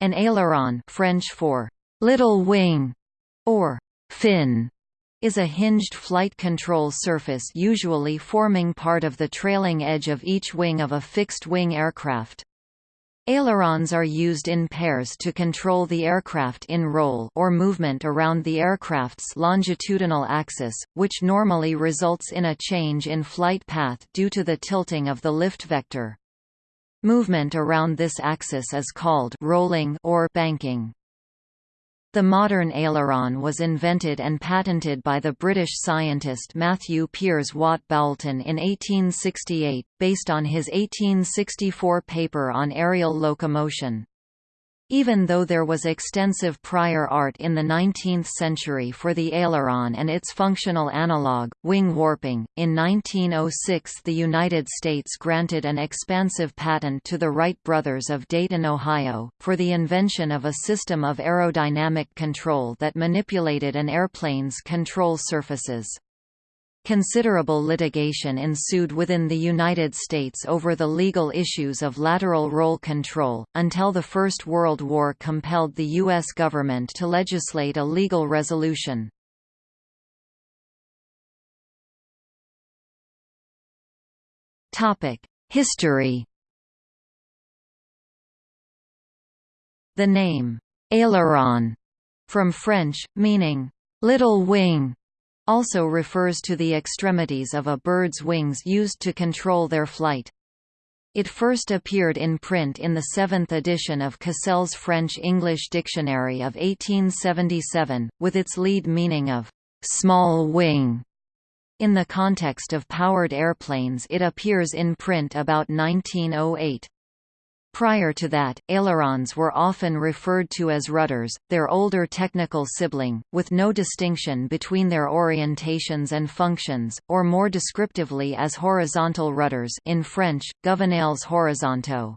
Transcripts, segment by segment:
An aileron French for little wing or fin is a hinged flight control surface usually forming part of the trailing edge of each wing of a fixed-wing aircraft. Ailerons are used in pairs to control the aircraft in roll or movement around the aircraft's longitudinal axis, which normally results in a change in flight path due to the tilting of the lift vector. Movement around this axis is called rolling or banking. The modern aileron was invented and patented by the British scientist Matthew Piers Watt Boulton in 1868, based on his 1864 paper on aerial locomotion. Even though there was extensive prior art in the 19th century for the aileron and its functional analogue, wing warping, in 1906 the United States granted an expansive patent to the Wright brothers of Dayton, Ohio, for the invention of a system of aerodynamic control that manipulated an airplane's control surfaces. Considerable litigation ensued within the United States over the legal issues of lateral roll control, until the First World War compelled the U.S. government to legislate a legal resolution. History The name, aileron, from French, meaning, little wing, also refers to the extremities of a bird's wings used to control their flight. It first appeared in print in the seventh edition of Cassell's French-English Dictionary of 1877, with its lead meaning of «small wing». In the context of powered airplanes it appears in print about 1908. Prior to that, ailerons were often referred to as rudders, their older technical sibling, with no distinction between their orientations and functions, or more descriptively as horizontal rudders in French, gouvernails horizontaux.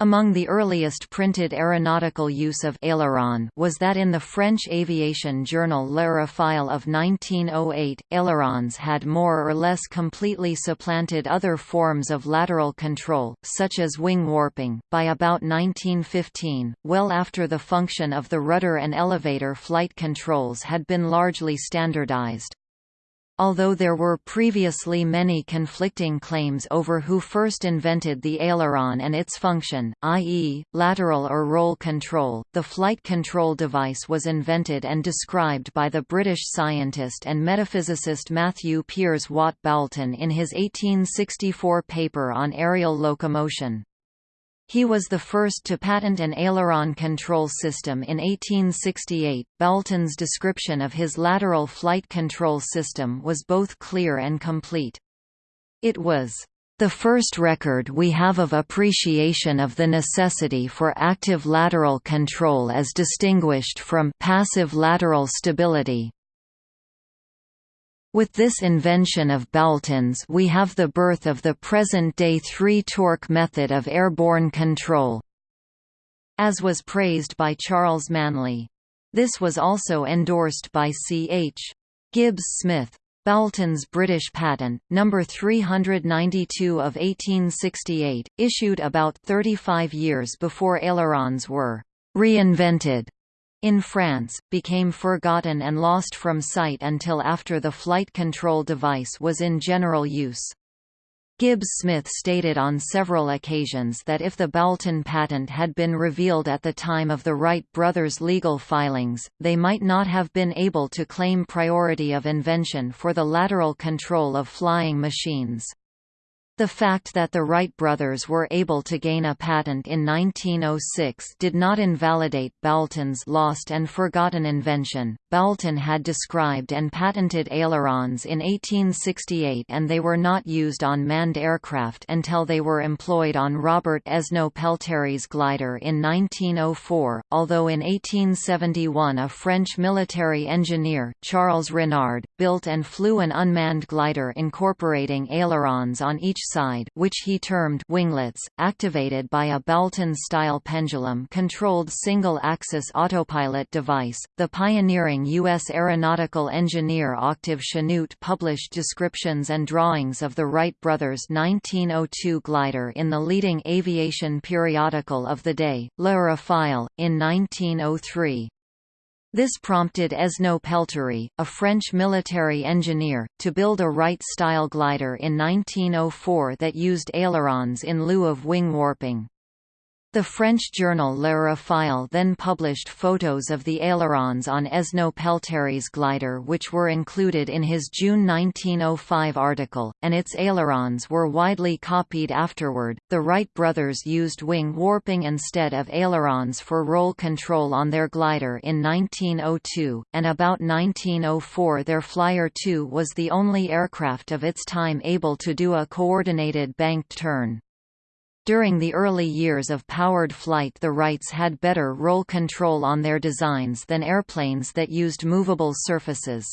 Among the earliest printed aeronautical use of aileron was that in the French aviation journal L'Aérophile of 1908. Ailerons had more or less completely supplanted other forms of lateral control, such as wing warping, by about 1915, well after the function of the rudder and elevator flight controls had been largely standardized. Although there were previously many conflicting claims over who first invented the aileron and its function, i.e., lateral or roll control, the flight control device was invented and described by the British scientist and metaphysicist Matthew Piers Watt Boulton in his 1864 paper on aerial locomotion. He was the first to patent an aileron control system in 1868. Boulton's description of his lateral flight control system was both clear and complete. It was the first record we have of appreciation of the necessity for active lateral control as distinguished from passive lateral stability. With this invention of Boulton's we have the birth of the present-day three-torque method of airborne control, as was praised by Charles Manly. This was also endorsed by C. H. Gibbs Smith. Boulton's British patent, number 392 of 1868, issued about 35 years before ailerons were reinvented in France, became forgotten and lost from sight until after the flight control device was in general use. Gibbs Smith stated on several occasions that if the Boulton patent had been revealed at the time of the Wright brothers' legal filings, they might not have been able to claim priority of invention for the lateral control of flying machines. The fact that the Wright brothers were able to gain a patent in 1906 did not invalidate Boulton's lost and forgotten invention. Boulton had described and patented ailerons in 1868 and they were not used on manned aircraft until they were employed on Robert Esnault Pelterie's glider in 1904, although in 1871 a French military engineer, Charles Renard, built and flew an unmanned glider incorporating ailerons on each side which he termed winglets, activated by a Boulton-style pendulum-controlled single-axis autopilot device. The pioneering U.S. aeronautical engineer Octave Chanute published descriptions and drawings of the Wright brothers' 1902 glider in the leading aviation periodical of the day, L'Aérophile, in 1903. This prompted Esnault Pelterie, a French military engineer, to build a Wright-style glider in 1904 that used ailerons in lieu of wing warping. The French journal L'Aérophile then published photos of the ailerons on Esnault Pelterie's glider which were included in his June 1905 article, and its ailerons were widely copied afterward. The Wright brothers used wing warping instead of ailerons for roll control on their glider in 1902, and about 1904 their Flyer 2 was the only aircraft of its time able to do a coordinated banked turn. During the early years of powered flight the Wrights had better roll control on their designs than airplanes that used movable surfaces.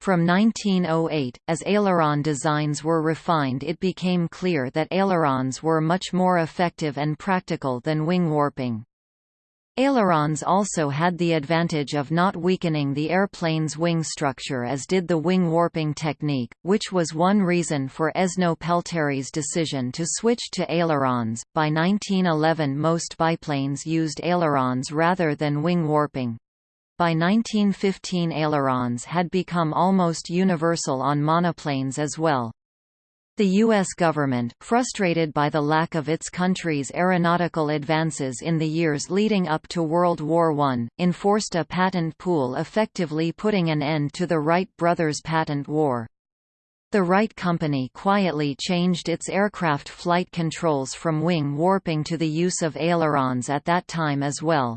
From 1908, as aileron designs were refined it became clear that ailerons were much more effective and practical than wing warping. Ailerons also had the advantage of not weakening the airplane's wing structure as did the wing warping technique, which was one reason for Esnault Pelterie's decision to switch to ailerons. By 1911, most biplanes used ailerons rather than wing warping. By 1915 ailerons had become almost universal on monoplanes as well. The U.S. government, frustrated by the lack of its country's aeronautical advances in the years leading up to World War I, enforced a patent pool effectively putting an end to the Wright brothers' patent war. The Wright Company quietly changed its aircraft flight controls from wing warping to the use of ailerons at that time as well.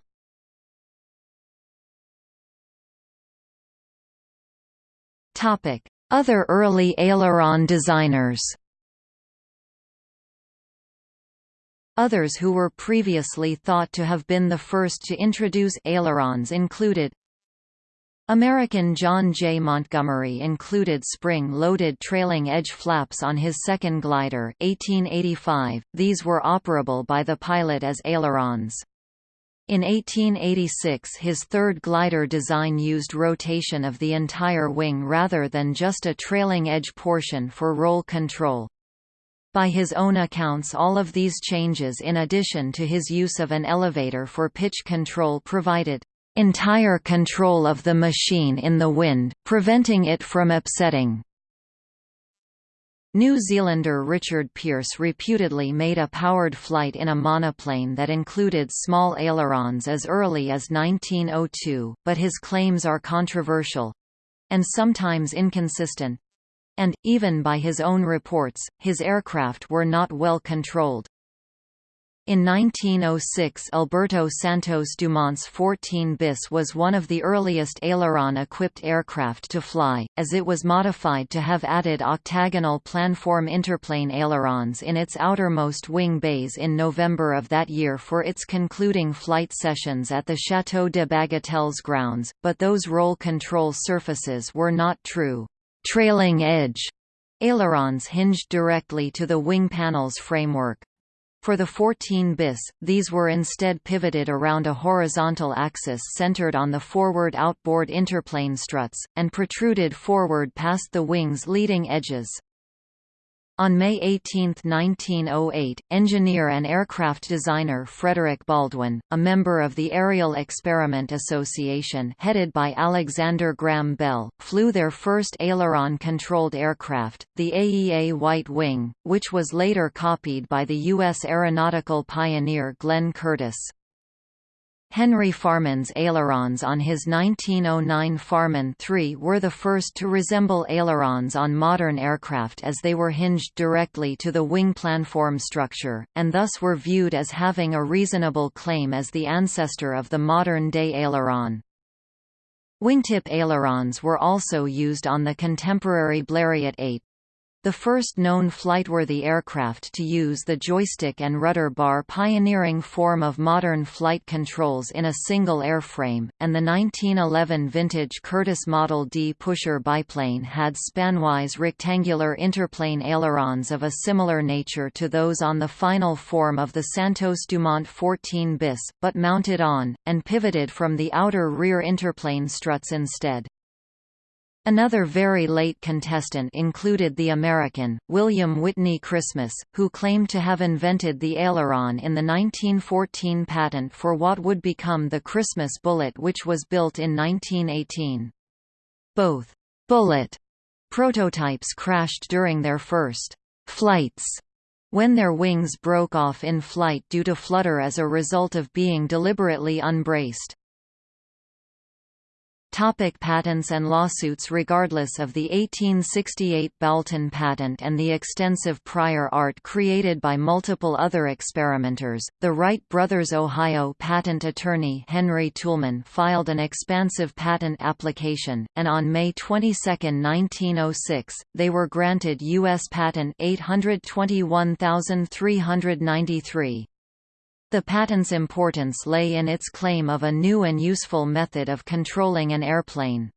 Topic: other early aileron designers Others who were previously thought to have been the first to introduce ailerons included American John J. Montgomery included spring-loaded trailing edge flaps on his second glider 1885. These were operable by the pilot as ailerons. In 1886 his third glider design used rotation of the entire wing rather than just a trailing edge portion for roll control. By his own accounts all of these changes in addition to his use of an elevator for pitch control provided entire control of the machine in the wind, preventing it from upsetting. New Zealander Richard Pearse reputedly made a powered flight in a monoplane that included small ailerons as early as 1902, but his claims are controversial—and sometimes inconsistent. And, even by his own reports, his aircraft were not well controlled. In 1906 Alberto Santos Dumont's 14 bis was one of the earliest aileron-equipped aircraft to fly, as it was modified to have added octagonal planform interplane ailerons in its outermost wing bays in November of that year for its concluding flight sessions at the Château de Bagatelles grounds, but those roll control surfaces were not true trailing edge ailerons hinged directly to the wing panel's framework. For the 14 bis, these were instead pivoted around a horizontal axis centered on the forward outboard interplane struts, and protruded forward past the wing's leading edges. On May 18, 1908, engineer and aircraft designer Frederick Baldwin, a member of the Aerial Experiment Association headed by Alexander Graham Bell, flew their first aileron-controlled aircraft, the AEA White Wing, which was later copied by the U.S. aeronautical pioneer Glenn Curtiss. Henry Farman's ailerons on his 1909 Farman III were the first to resemble ailerons on modern aircraft as they were hinged directly to the wing planform structure, and thus were viewed as having a reasonable claim as the ancestor of the modern-day aileron. Wingtip ailerons were also used on the contemporary Blériot 8, the first known flightworthy aircraft to use the joystick and rudder bar pioneering form of modern flight controls in a single airframe, and the 1911 vintage Curtiss Model D pusher biplane had spanwise rectangular interplane ailerons of a similar nature to those on the final form of the Santos Dumont 14 bis, but mounted on, and pivoted from the outer rear interplane struts instead. Another very late contestant included the American, William Whitney Christmas, who claimed to have invented the aileron in the 1914 patent for what would become the Christmas bullet which was built in 1918. Both «bullet» prototypes crashed during their first «flights» when their wings broke off in flight due to flutter as a result of being deliberately unbraced. Topic patents and lawsuits Regardless of the 1868 Boulton patent and the extensive prior art created by multiple other experimenters, the Wright brothers' Ohio patent attorney Henry Toulmin filed an expansive patent application, and on May 22, 1906, they were granted U.S. Patent 821393. The patent's importance lay in its claim of a new and useful method of controlling an airplane.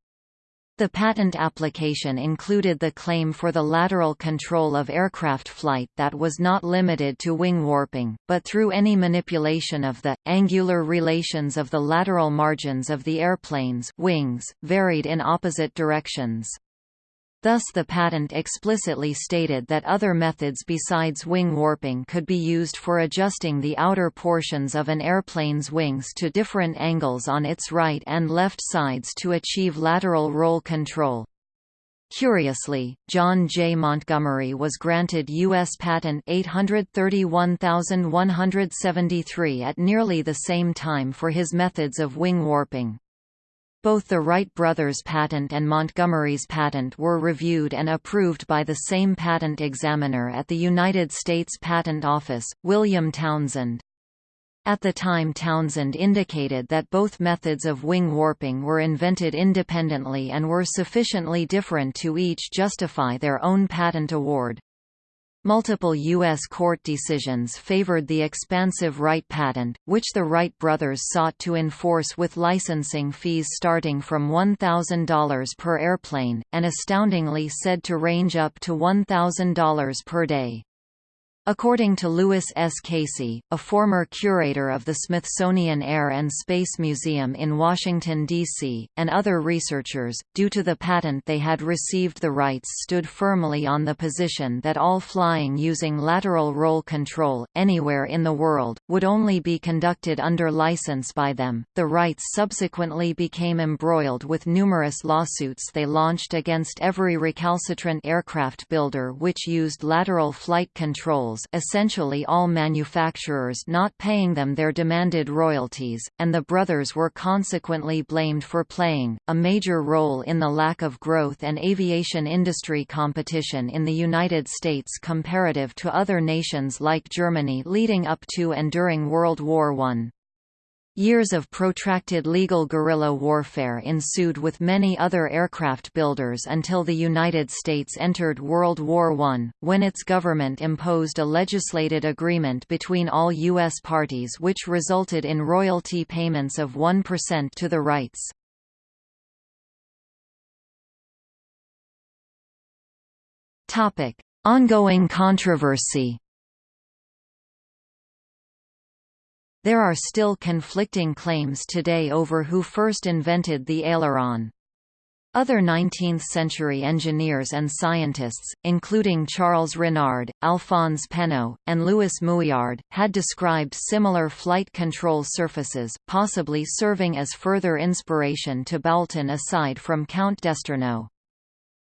The patent application included the claim for the lateral control of aircraft flight that was not limited to wing warping, but through any manipulation of the, angular relations of the lateral margins of the airplane's wings, varied in opposite directions. Thus the patent explicitly stated that other methods besides wing warping could be used for adjusting the outer portions of an airplane's wings to different angles on its right and left sides to achieve lateral roll control. Curiously, John J. Montgomery was granted U.S. Patent 831173 at nearly the same time for his methods of wing warping. Both the Wright brothers' patent and Montgomery's patent were reviewed and approved by the same patent examiner at the United States Patent Office, William Townsend. At the time Townsend indicated that both methods of wing warping were invented independently and were sufficiently different to each justify their own patent award. Multiple U.S. court decisions favored the expansive Wright patent, which the Wright brothers sought to enforce with licensing fees starting from $1,000 per airplane, and astoundingly said to range up to $1,000 per day. According to Louis S. Casey, a former curator of the Smithsonian Air and Space Museum in Washington, D.C., and other researchers, due to the patent they had received the Wrights stood firmly on the position that all flying using lateral roll control, anywhere in the world, would only be conducted under license by them. The Wrights subsequently became embroiled with numerous lawsuits they launched against every recalcitrant aircraft builder which used lateral flight control essentially all manufacturers not paying them their demanded royalties, and the brothers were consequently blamed for playing, a major role in the lack of growth and aviation industry competition in the United States comparative to other nations like Germany leading up to and during World War I. Years of protracted legal guerrilla warfare ensued with many other aircraft builders until the United States entered World War I, when its government imposed a legislated agreement between all U.S. parties which resulted in royalty payments of 1% to the Wrights. Ongoing controversy There are still conflicting claims today over who first invented the aileron. Other 19th-century engineers and scientists, including Charles Renard, Alphonse Pénaud, and Louis Mouillard, had described similar flight control surfaces, possibly serving as further inspiration to Boulton aside from Count d'Esternoz.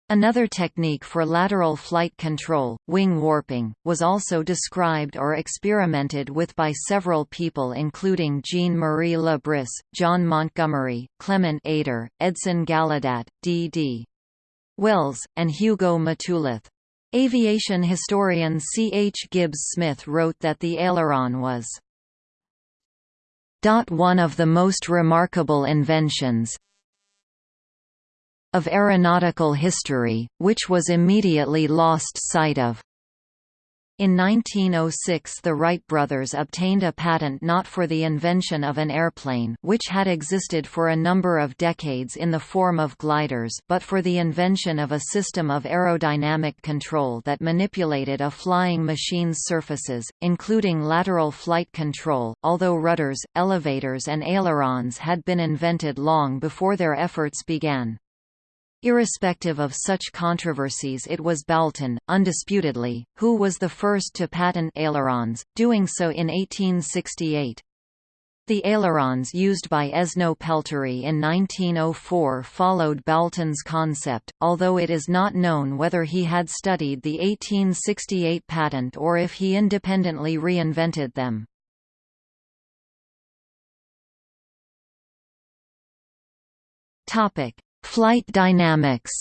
Another technique for lateral flight control, wing warping, was also described or experimented with by several people including Jean-Marie Le Bris, John Montgomery, Clement Ader, Edson Gallaudet, D.D. Wells, and Hugo Mattullath. Aviation historian C. H. Gibbs Smith wrote that the aileron was one of the most remarkable inventions, of aeronautical history, which was immediately lost sight of. In 1906 the Wright brothers obtained a patent not for the invention of an airplane which had existed for a number of decades in the form of gliders but for the invention of a system of aerodynamic control that manipulated a flying machine's surfaces, including lateral flight control, although rudders, elevators and ailerons had been invented long before their efforts began. Irrespective of such controversies it was Boulton, undisputedly, who was the first to patent ailerons, doing so in 1868. The ailerons used by Esnault Pelterie in 1904 followed Boulton's concept, although it is not known whether he had studied the 1868 patent or if he independently reinvented them. Flight dynamics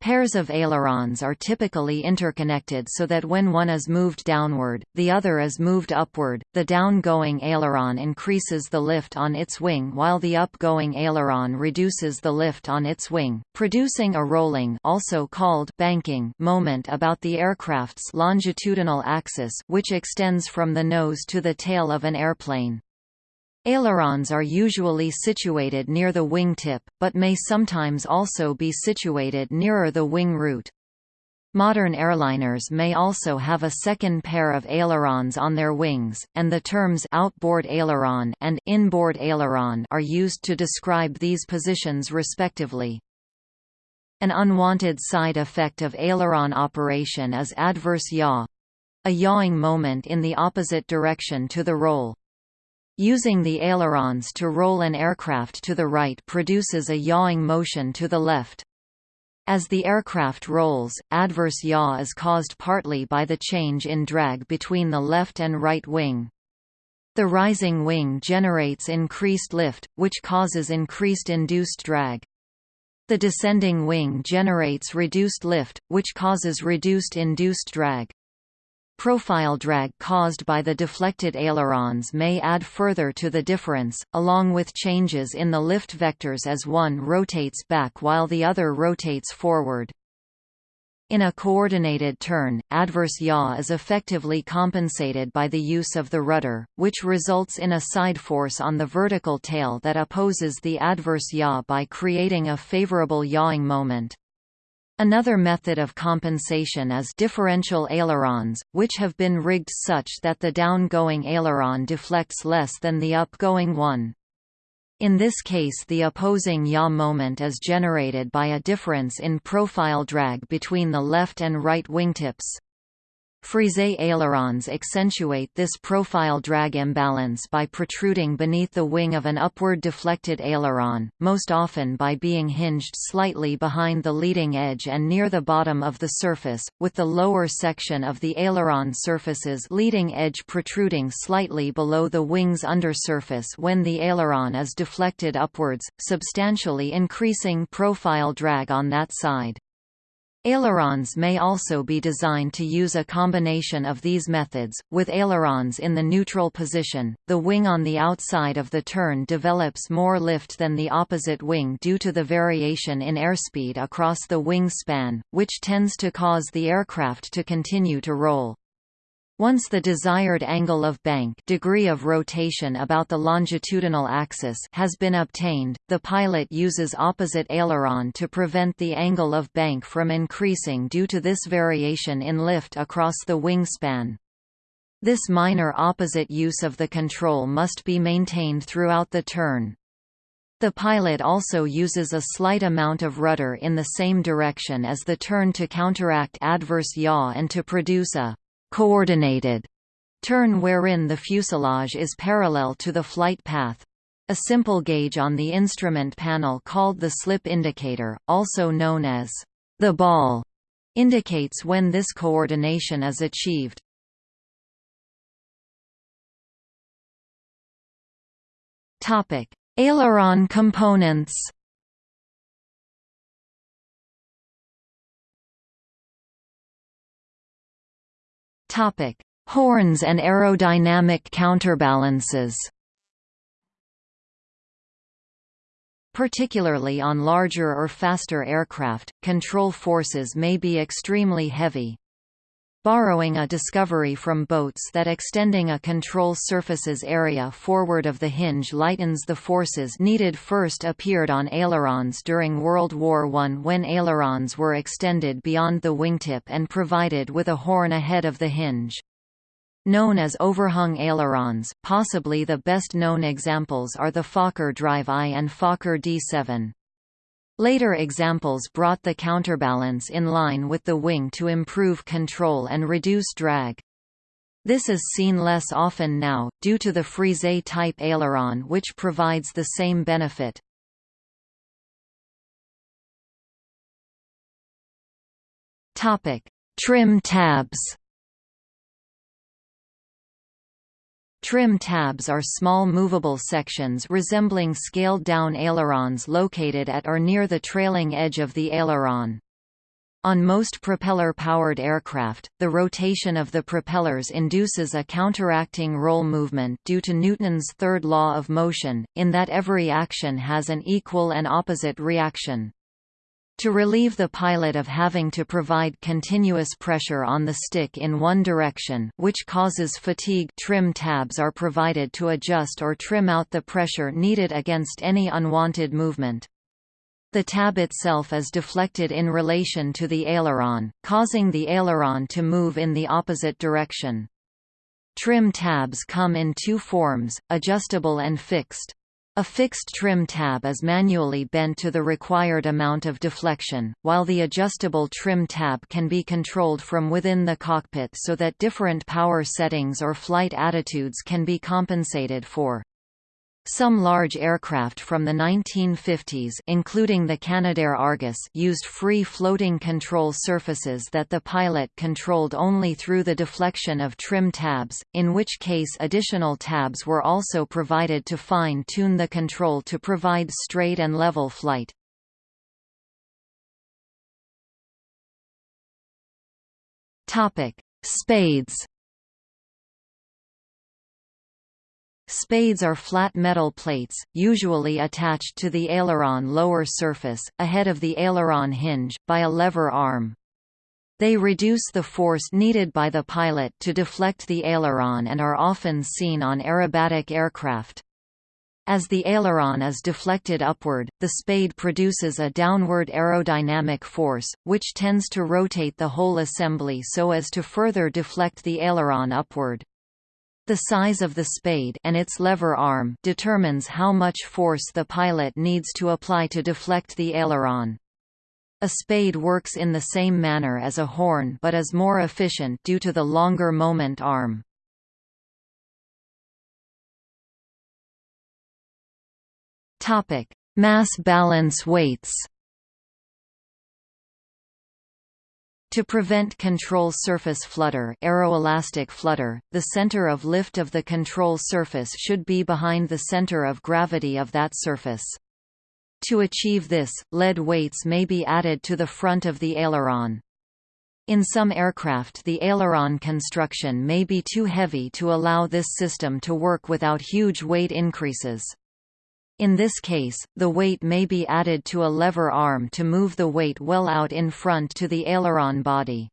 Pairs of ailerons are typically interconnected so that when one is moved downward, the other is moved upward. The down-going aileron increases the lift on its wing while the up-going aileron reduces the lift on its wing, producing a rolling also called banking moment about the aircraft's longitudinal axis which extends from the nose to the tail of an airplane. Ailerons are usually situated near the wingtip, but may sometimes also be situated nearer the wing root. Modern airliners may also have a second pair of ailerons on their wings, and the terms outboard aileron and inboard aileron are used to describe these positions respectively. An unwanted side effect of aileron operation is adverse yaw—a yawing moment in the opposite direction to the roll. Using the ailerons to roll an aircraft to the right produces a yawing motion to the left. As the aircraft rolls, adverse yaw is caused partly by the change in drag between the left and right wing. The rising wing generates increased lift, which causes increased induced drag. The descending wing generates reduced lift, which causes reduced induced drag. Profile drag caused by the deflected ailerons may add further to the difference, along with changes in the lift vectors as one rotates back while the other rotates forward. In a coordinated turn, adverse yaw is effectively compensated by the use of the rudder, which results in a side force on the vertical tail that opposes the adverse yaw by creating a favorable yawing moment. Another method of compensation is differential ailerons, which have been rigged such that the down-going aileron deflects less than the up-going one. In this case the opposing yaw moment is generated by a difference in profile drag between the left and right wingtips. Frise ailerons accentuate this profile drag imbalance by protruding beneath the wing of an upward deflected aileron, most often by being hinged slightly behind the leading edge and near the bottom of the surface, with the lower section of the aileron surface's leading edge protruding slightly below the wing's undersurface when the aileron is deflected upwards, substantially increasing profile drag on that side. Ailerons may also be designed to use a combination of these methods, with ailerons in the neutral position, the wing on the outside of the turn develops more lift than the opposite wing due to the variation in airspeed across the wing span, which tends to cause the aircraft to continue to roll. Once the desired angle of bank degree of rotation about the longitudinal axis has been obtained, the pilot uses opposite aileron to prevent the angle of bank from increasing due to this variation in lift across the wingspan. This minor opposite use of the control must be maintained throughout the turn. The pilot also uses a slight amount of rudder in the same direction as the turn to counteract adverse yaw and to produce a coordinated turn wherein the fuselage is parallel to the flight path. A simple gauge on the instrument panel called the slip indicator, also known as the ball, indicates when this coordination is achieved. Aileron components. Topic: Horns and aerodynamic counterbalances. Particularly on larger or faster aircraft, control forces may be extremely heavy. Borrowing a discovery from boats that extending a control surface's area forward of the hinge lightens the forces needed first appeared on ailerons during World War I when ailerons were extended beyond the wingtip and provided with a horn ahead of the hinge. Known as overhung ailerons, possibly the best known examples are the Fokker Drive I and Fokker D7. Later examples brought the counterbalance in line with the wing to improve control and reduce drag. This is seen less often now, due to the Frise-type aileron which provides the same benefit. Trim tabs Trim tabs are small movable sections resembling scaled-down ailerons located at or near the trailing edge of the aileron. On most propeller-powered aircraft, the rotation of the propellers induces a counteracting roll movement due to Newton's third law of motion, in that every action has an equal and opposite reaction. To relieve the pilot of having to provide continuous pressure on the stick in one direction which causes fatigue trim tabs are provided to adjust or trim out the pressure needed against any unwanted movement. The tab itself is deflected in relation to the aileron, causing the aileron to move in the opposite direction. Trim tabs come in two forms, adjustable and fixed. A fixed trim tab is manually bent to the required amount of deflection, while the adjustable trim tab can be controlled from within the cockpit so that different power settings or flight attitudes can be compensated for. Some large aircraft from the 1950s including the Canadair Argus used free floating control surfaces that the pilot controlled only through the deflection of trim tabs, in which case additional tabs were also provided to fine-tune the control to provide straight and level flight. Spades Spades are flat metal plates, usually attached to the aileron lower surface, ahead of the aileron hinge, by a lever arm. They reduce the force needed by the pilot to deflect the aileron and are often seen on aerobatic aircraft. As the aileron is deflected upward, the spade produces a downward aerodynamic force, which tends to rotate the whole assembly so as to further deflect the aileron upward. The size of the spade and its lever arm determines how much force the pilot needs to apply to deflect the aileron. A spade works in the same manner as a horn but is more efficient due to the longer moment arm. Mass balance weights To prevent control surface flutter, aeroelastic flutter, the center of lift of the control surface should be behind the center of gravity of that surface. To achieve this, lead weights may be added to the front of the aileron. In some aircraft the aileron construction may be too heavy to allow this system to work without huge weight increases. In this case, the weight may be added to a lever arm to move the weight well out in front to the aileron body.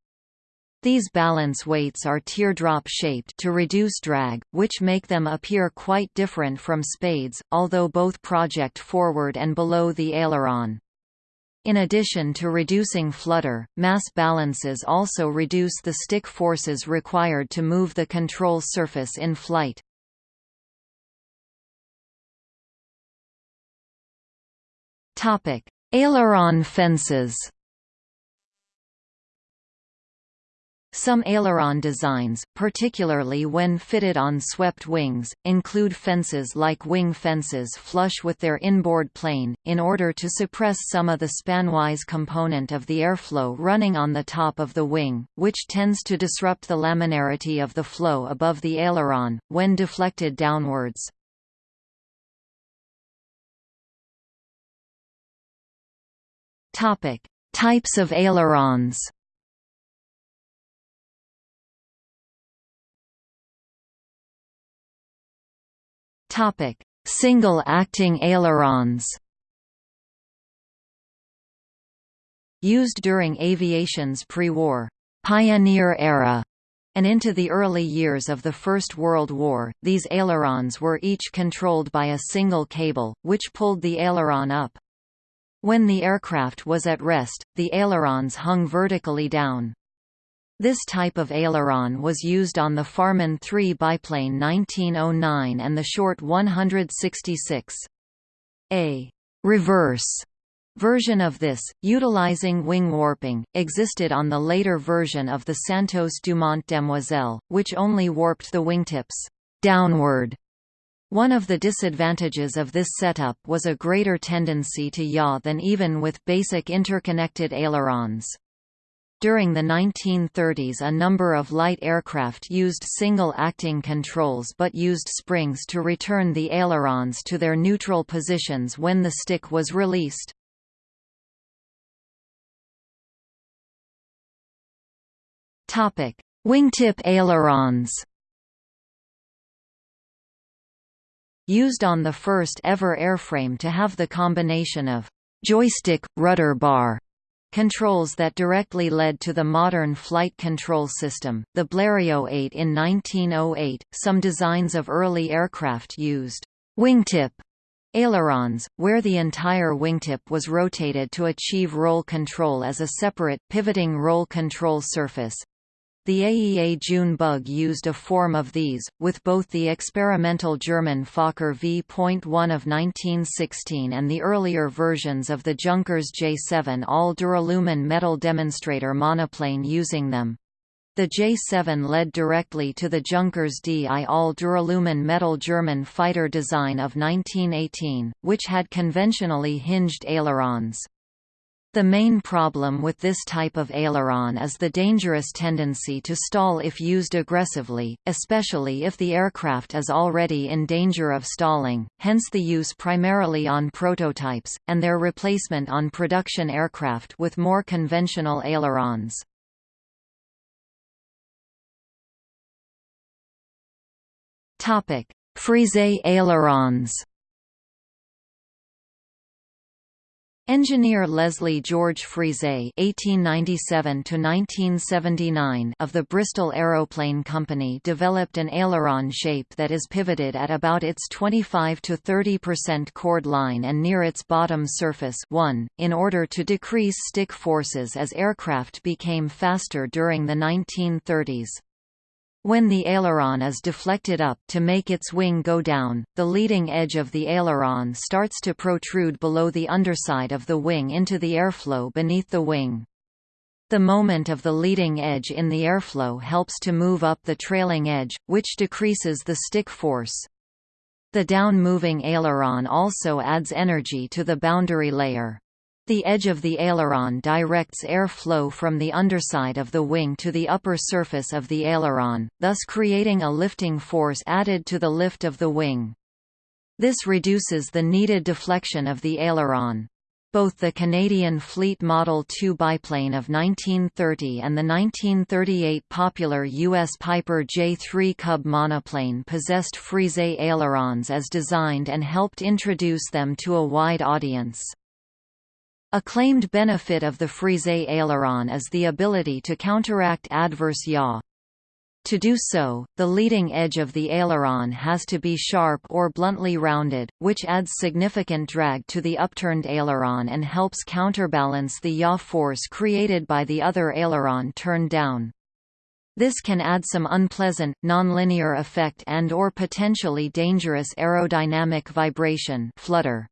These balance weights are teardrop-shaped to reduce drag, which make them appear quite different from spades, although both project forward and below the aileron. In addition to reducing flutter, mass balances also reduce the stick forces required to move the control surface in flight. Topic: Aileron fences. Some aileron designs, particularly when fitted on swept wings, include fences like wing fences flush with their inboard plane, in order to suppress some of the spanwise component of the airflow running on the top of the wing, which tends to disrupt the laminarity of the flow above the aileron, when deflected downwards. Topic: Types of ailerons. Topic: Single acting ailerons. Used during aviation's pre-war pioneer era and into the early years of the First World War, these ailerons were each controlled by a single cable, which pulled the aileron up. When the aircraft was at rest, the ailerons hung vertically down. This type of aileron was used on the Farman 3 biplane 1909 and the Short 166. A reverse version of this, utilizing wing warping, existed on the later version of the Santos Dumont Demoiselle, which only warped the wingtips downward. One of the disadvantages of this setup was a greater tendency to yaw than even with basic interconnected ailerons. During the 1930s a number of light aircraft used single-acting controls but used springs to return the ailerons to their neutral positions when the stick was released. Wingtip ailerons. Used on the first ever airframe to have the combination of joystick rudder bar controls that directly led to the modern flight control system, the Blériot 8 in 1908. Some designs of early aircraft used wingtip ailerons, where the entire wingtip was rotated to achieve roll control as a separate, pivoting roll control surface. The AEA June bug used a form of these, with both the experimental German Fokker V.1 of 1916 and the earlier versions of the Junkers J7 all-duralumin metal demonstrator monoplane using them. The J7 led directly to the Junkers DI all-duralumin metal German fighter design of 1918, which had conventionally hinged ailerons. The main problem with this type of aileron is the dangerous tendency to stall if used aggressively, especially if the aircraft is already in danger of stalling, hence the use primarily on prototypes, and their replacement on production aircraft with more conventional ailerons. Frise ailerons Engineer Leslie George Frise (1897–1979) of the Bristol Aeroplane Company developed an aileron shape that is pivoted at about its 25 to 30 percent chord line and near its bottom surface. 1, in order to decrease stick forces as aircraft became faster during the 1930s. When the aileron is deflected up to make its wing go down, the leading edge of the aileron starts to protrude below the underside of the wing into the airflow beneath the wing. The moment of the leading edge in the airflow helps to move up the trailing edge, which decreases the stick force. The down-moving aileron also adds energy to the boundary layer. The edge of the aileron directs air flow from the underside of the wing to the upper surface of the aileron, thus creating a lifting force added to the lift of the wing. This reduces the needed deflection of the aileron. Both the Canadian Fleet Model 2 biplane of 1930 and the 1938 popular U.S. Piper J3 Cub monoplane possessed Frise ailerons as designed and helped introduce them to a wide audience. A claimed benefit of the Frise aileron is the ability to counteract adverse yaw. To do so, the leading edge of the aileron has to be sharp or bluntly rounded, which adds significant drag to the upturned aileron and helps counterbalance the yaw force created by the other aileron turned down. This can add some unpleasant, nonlinear effect and or potentially dangerous aerodynamic vibration flutter.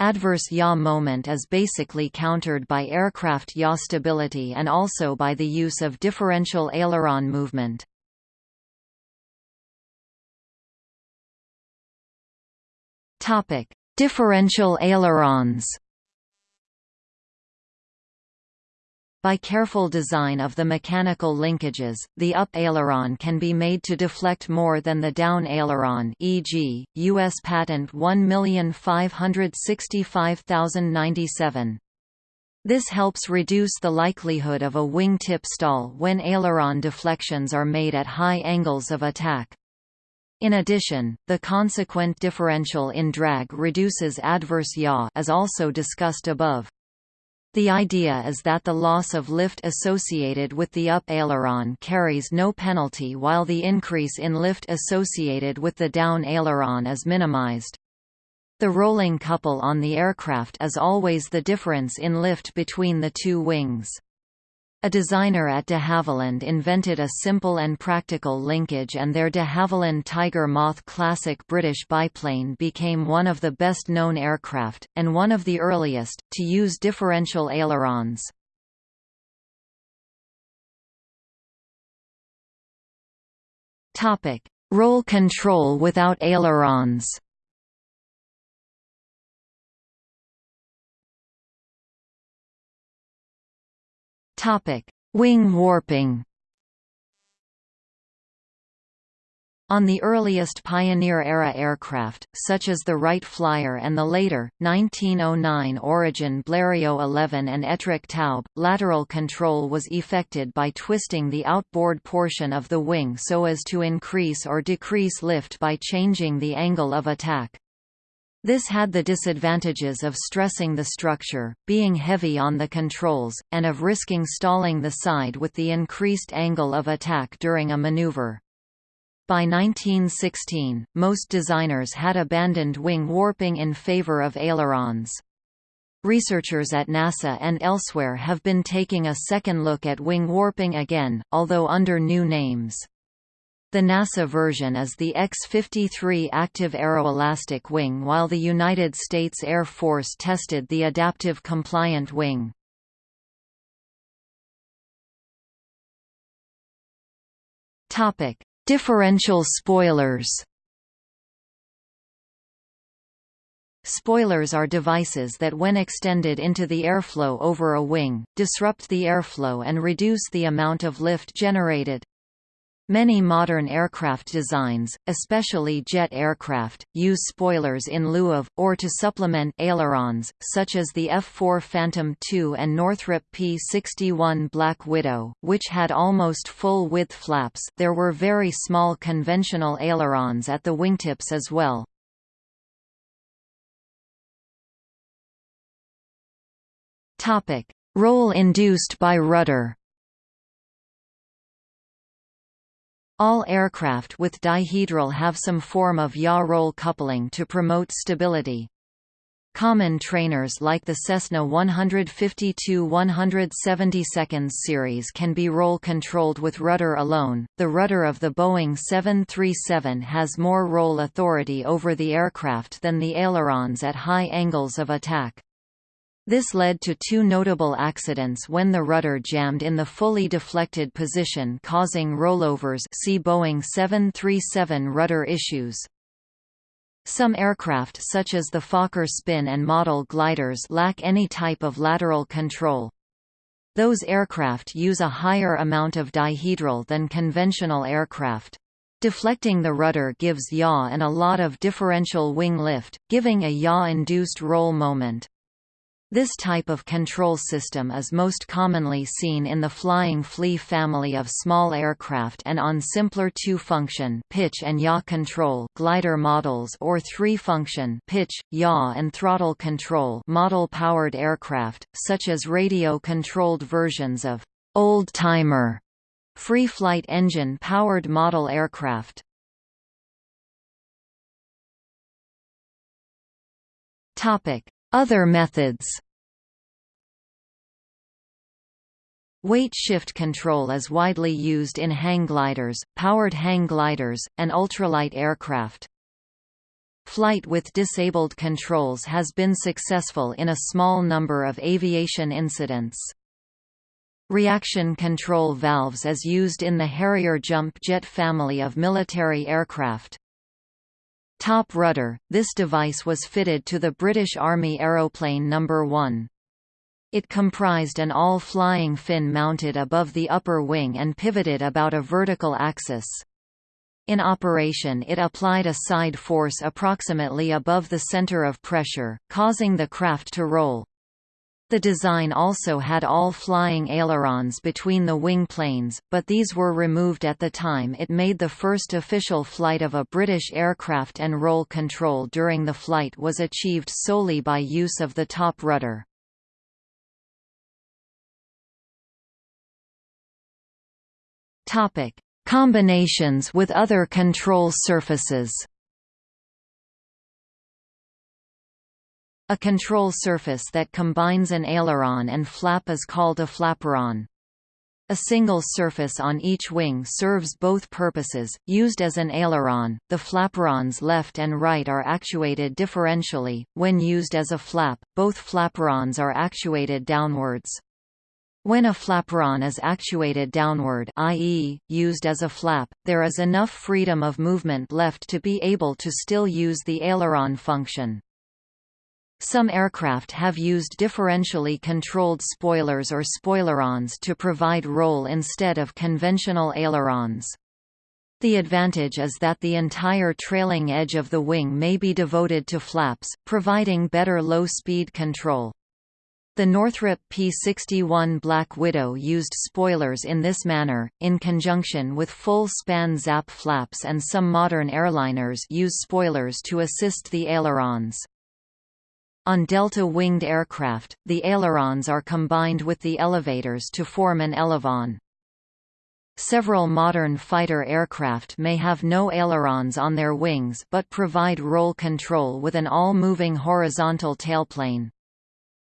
Adverse yaw moment is basically countered by aircraft yaw stability and also by the use of differential aileron movement. Differential ailerons By careful design of the mechanical linkages, the up aileron can be made to deflect more than the down aileron e.g., U.S. Patent 1565097. This helps reduce the likelihood of a wing tip stall when aileron deflections are made at high angles of attack. In addition, the consequent differential in drag reduces adverse yaw as also discussed above. The idea is that the loss of lift associated with the up aileron carries no penalty while the increase in lift associated with the down aileron is minimized. The rolling couple on the aircraft is always the difference in lift between the two wings. A designer at de Havilland invented a simple and practical linkage and their de Havilland Tiger Moth classic British biplane became one of the best-known aircraft, and one of the earliest, to use differential ailerons. Roll control without ailerons Topic: Wing warping. On the earliest Pioneer-era aircraft, such as the Wright Flyer and the later, 1909 origin Blériot 11 and Etrich Taube, lateral control was effected by twisting the outboard portion of the wing so as to increase or decrease lift by changing the angle of attack. This had the disadvantages of stressing the structure, being heavy on the controls, and of risking stalling the side with the increased angle of attack during a maneuver. By 1916, most designers had abandoned wing warping in favor of ailerons. Researchers at NASA and elsewhere have been taking a second look at wing warping again, although under new names. The NASA version is the X-53 active aeroelastic wing while the United States Air Force tested the adaptive compliant wing. Differential spoilers Spoilers are devices that when extended into the airflow over a wing, disrupt the airflow and reduce the amount of lift generated. Many modern aircraft designs, especially jet aircraft, use spoilers in lieu of, or to supplement, ailerons, such as the F-4 Phantom II and Northrop P-61 Black Widow, which had almost full-width flaps there were very small conventional ailerons at the wingtips as well. Roll induced by rudder All aircraft with dihedral have some form of yaw-roll coupling to promote stability. Common trainers like the Cessna 152-172 series can be roll-controlled with rudder alone. The rudder of the Boeing 737 has more roll authority over the aircraft than the ailerons at high angles of attack. This led to two notable accidents when the rudder jammed in the fully deflected position causing rollovers see Boeing 737 rudder issues. Some aircraft such as the Fokker Spin and model gliders lack any type of lateral control. Those aircraft use a higher amount of dihedral than conventional aircraft. Deflecting the rudder gives yaw and a lot of differential wing lift, giving a yaw-induced roll moment. This type of control system is most commonly seen in the Flying Flea family of small aircraft and on simpler two-function pitch and yaw control glider models or three-function pitch, yaw and throttle control model-powered aircraft, such as radio-controlled versions of old-timer free-flight engine-powered model aircraft. Topic: other methods Weight shift control is widely used in hang gliders, powered hang gliders, and ultralight aircraft. Flight with disabled controls has been successful in a small number of aviation incidents. Reaction control valves is used in the Harrier jump jet family of military aircraft. Top rudder – This device was fitted to the British Army Aeroplane No. 1. It comprised an all-flying fin mounted above the upper wing and pivoted about a vertical axis. In operation it applied a side force approximately above the center of pressure, causing the craft to roll. The design also had all flying ailerons between the wing planes, but these were removed at the time it made the first official flight of a British aircraft and roll control during the flight was achieved solely by use of the top rudder. Combinations with other control surfaces A control surface that combines an aileron and flap is called a flaperon. A single surface on each wing serves both purposes. Used as an aileron, the flaperons left and right are actuated differentially. When used as a flap, both flaperons are actuated downwards. When a flaperon is actuated downward i.e., used as a flap, there is enough freedom of movement left to be able to still use the aileron function. Some aircraft have used differentially controlled spoilers or spoilerons to provide roll instead of conventional ailerons. The advantage is that the entire trailing edge of the wing may be devoted to flaps, providing better low-speed control. The Northrop P-61 Black Widow used spoilers in this manner, in conjunction with full-span ZAP flaps and some modern airliners use spoilers to assist the ailerons. On delta-winged aircraft, the ailerons are combined with the elevators to form an elevon. Several modern fighter aircraft may have no ailerons on their wings but provide roll control with an all-moving horizontal tailplane.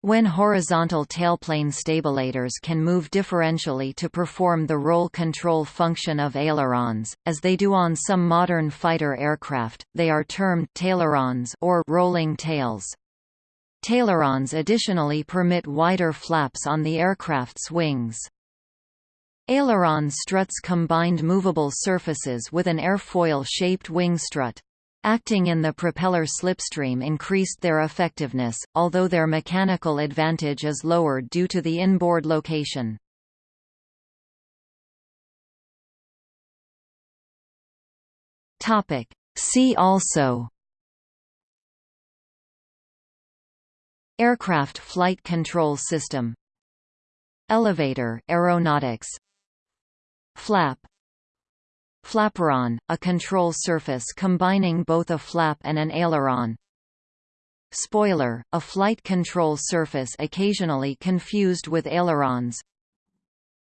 When horizontal tailplane stabilators can move differentially to perform the roll control function of ailerons, as they do on some modern fighter aircraft, they are termed tailerons or rolling tails. Tailerons additionally permit wider flaps on the aircraft's wings. Aileron struts combined movable surfaces with an airfoil-shaped wing strut. Acting in the propeller slipstream increased their effectiveness, although their mechanical advantage is lowered due to the inboard location. See also Aircraft flight control system. Elevator aeronautics. Flap. Flaperon, a control surface combining both a flap and an aileron. Spoiler, a flight control surface occasionally confused with ailerons.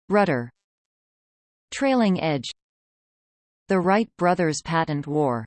Rudder. Trailing edge. The Wright brothers patent war